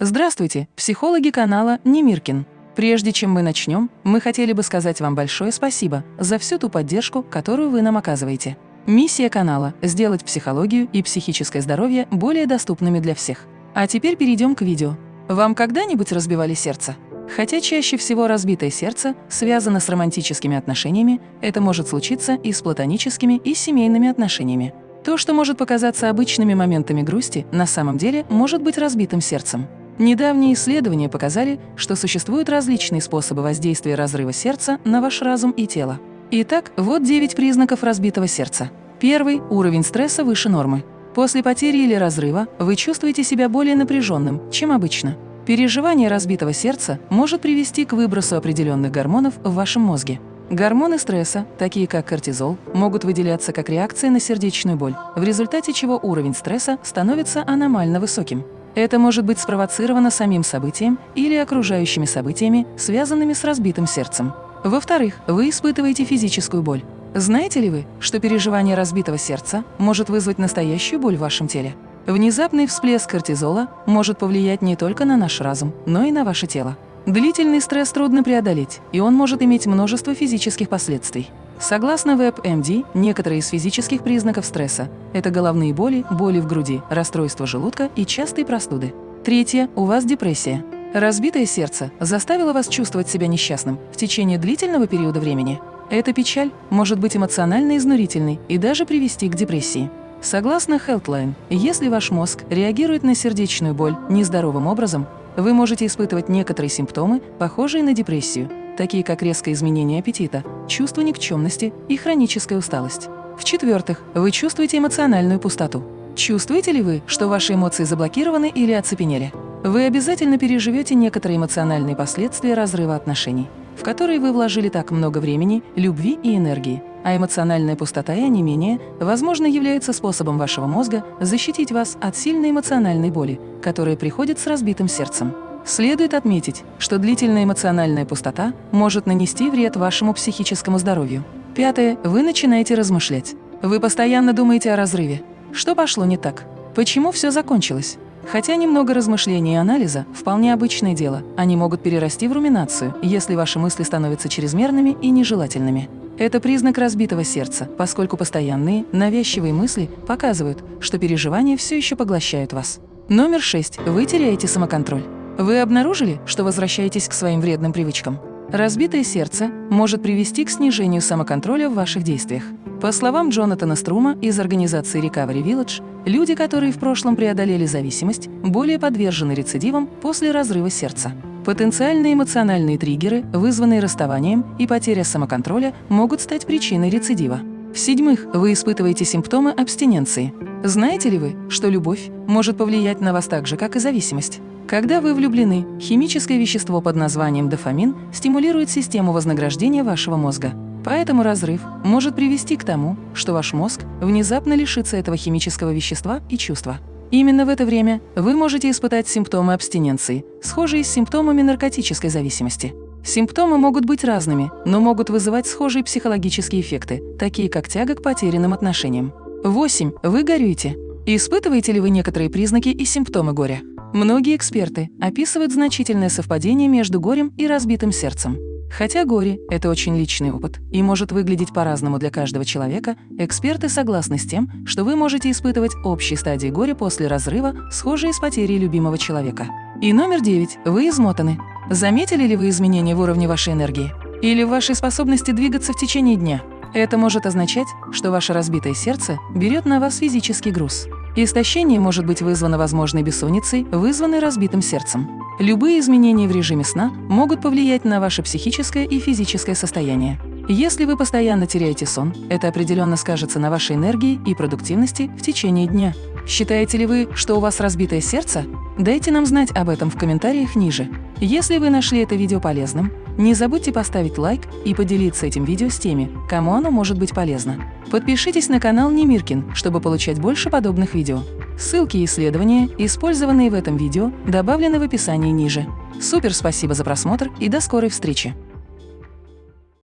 Здравствуйте, психологи канала Немиркин. Прежде чем мы начнем, мы хотели бы сказать вам большое спасибо за всю ту поддержку, которую вы нам оказываете. Миссия канала – сделать психологию и психическое здоровье более доступными для всех. А теперь перейдем к видео. Вам когда-нибудь разбивали сердце? Хотя чаще всего разбитое сердце связано с романтическими отношениями, это может случиться и с платоническими, и с семейными отношениями. То, что может показаться обычными моментами грусти, на самом деле может быть разбитым сердцем. Недавние исследования показали, что существуют различные способы воздействия разрыва сердца на ваш разум и тело. Итак, вот 9 признаков разбитого сердца. Первый – уровень стресса выше нормы. После потери или разрыва вы чувствуете себя более напряженным, чем обычно. Переживание разбитого сердца может привести к выбросу определенных гормонов в вашем мозге. Гормоны стресса, такие как кортизол, могут выделяться как реакция на сердечную боль, в результате чего уровень стресса становится аномально высоким. Это может быть спровоцировано самим событием или окружающими событиями, связанными с разбитым сердцем. Во-вторых, вы испытываете физическую боль. Знаете ли вы, что переживание разбитого сердца может вызвать настоящую боль в вашем теле? Внезапный всплеск кортизола может повлиять не только на наш разум, но и на ваше тело. Длительный стресс трудно преодолеть, и он может иметь множество физических последствий. Согласно WebMD, некоторые из физических признаков стресса – это головные боли, боли в груди, расстройство желудка и частые простуды. Третье – у вас депрессия. Разбитое сердце заставило вас чувствовать себя несчастным в течение длительного периода времени. Эта печаль может быть эмоционально изнурительной и даже привести к депрессии. Согласно Healthline, если ваш мозг реагирует на сердечную боль нездоровым образом, вы можете испытывать некоторые симптомы, похожие на депрессию, такие как резкое изменение аппетита, чувство никчемности и хроническая усталость. В-четвертых, вы чувствуете эмоциональную пустоту. Чувствуете ли вы, что ваши эмоции заблокированы или оцепенели? Вы обязательно переживете некоторые эмоциональные последствия разрыва отношений, в которые вы вложили так много времени, любви и энергии. А эмоциональная пустота и онемение, возможно, являются способом вашего мозга защитить вас от сильной эмоциональной боли, которая приходит с разбитым сердцем. Следует отметить, что длительная эмоциональная пустота может нанести вред вашему психическому здоровью. Пятое. Вы начинаете размышлять. Вы постоянно думаете о разрыве. Что пошло не так? Почему все закончилось? Хотя немного размышлений и анализа – вполне обычное дело, они могут перерасти в руминацию, если ваши мысли становятся чрезмерными и нежелательными. Это признак разбитого сердца, поскольку постоянные, навязчивые мысли показывают, что переживания все еще поглощают вас. Номер шесть. Вы теряете самоконтроль. Вы обнаружили, что возвращаетесь к своим вредным привычкам? Разбитое сердце может привести к снижению самоконтроля в ваших действиях. По словам Джонатана Струма из организации Recovery Village, люди, которые в прошлом преодолели зависимость, более подвержены рецидивам после разрыва сердца. Потенциальные эмоциональные триггеры, вызванные расставанием и потеря самоконтроля, могут стать причиной рецидива. В-седьмых, вы испытываете симптомы абстиненции. Знаете ли вы, что любовь может повлиять на вас так же, как и зависимость? Когда вы влюблены, химическое вещество под названием дофамин стимулирует систему вознаграждения вашего мозга. Поэтому разрыв может привести к тому, что ваш мозг внезапно лишится этого химического вещества и чувства. Именно в это время вы можете испытать симптомы абстиненции, схожие с симптомами наркотической зависимости. Симптомы могут быть разными, но могут вызывать схожие психологические эффекты, такие как тяга к потерянным отношениям. 8. Вы горюете. Испытываете ли вы некоторые признаки и симптомы горя? Многие эксперты описывают значительное совпадение между горем и разбитым сердцем. Хотя горе – это очень личный опыт и может выглядеть по-разному для каждого человека, эксперты согласны с тем, что вы можете испытывать общие стадии горя после разрыва, схожие с потерей любимого человека. И номер девять – вы измотаны. Заметили ли вы изменения в уровне вашей энергии? Или в вашей способности двигаться в течение дня? Это может означать, что ваше разбитое сердце берет на вас физический груз. Истощение может быть вызвано возможной бессонницей, вызванной разбитым сердцем. Любые изменения в режиме сна могут повлиять на ваше психическое и физическое состояние. Если вы постоянно теряете сон, это определенно скажется на вашей энергии и продуктивности в течение дня. Считаете ли вы, что у вас разбитое сердце? Дайте нам знать об этом в комментариях ниже. Если вы нашли это видео полезным, не забудьте поставить лайк и поделиться этим видео с теми, кому оно может быть полезно. Подпишитесь на канал Немиркин, чтобы получать больше подобных видео. Ссылки и исследования, использованные в этом видео, добавлены в описании ниже. Супер спасибо за просмотр и до скорой встречи!